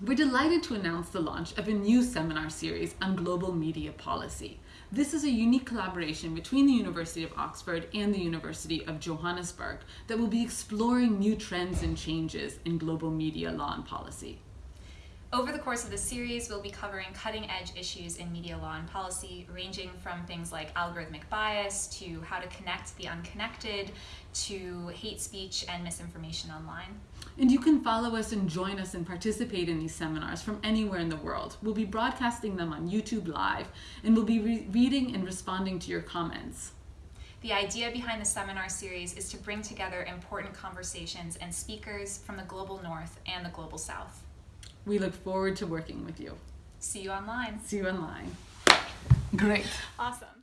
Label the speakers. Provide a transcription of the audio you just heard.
Speaker 1: We're delighted to announce the launch of a new seminar series on global media policy. This is a unique collaboration between the University of Oxford and the University of Johannesburg that will be exploring new trends and changes in global media law and policy.
Speaker 2: Over the course of the series, we'll be covering cutting edge issues in media law and policy, ranging from things like algorithmic bias to how to connect the unconnected to hate speech and misinformation online.
Speaker 1: And you can follow us and join us and participate in these seminars from anywhere in the world. We'll be broadcasting them on YouTube Live and we'll be re reading and responding to your comments.
Speaker 2: The idea behind the seminar series is to bring together important conversations and speakers from the global north and the global south.
Speaker 1: We look forward to working with you.
Speaker 2: See you online.
Speaker 1: See you online. Great.
Speaker 2: Awesome.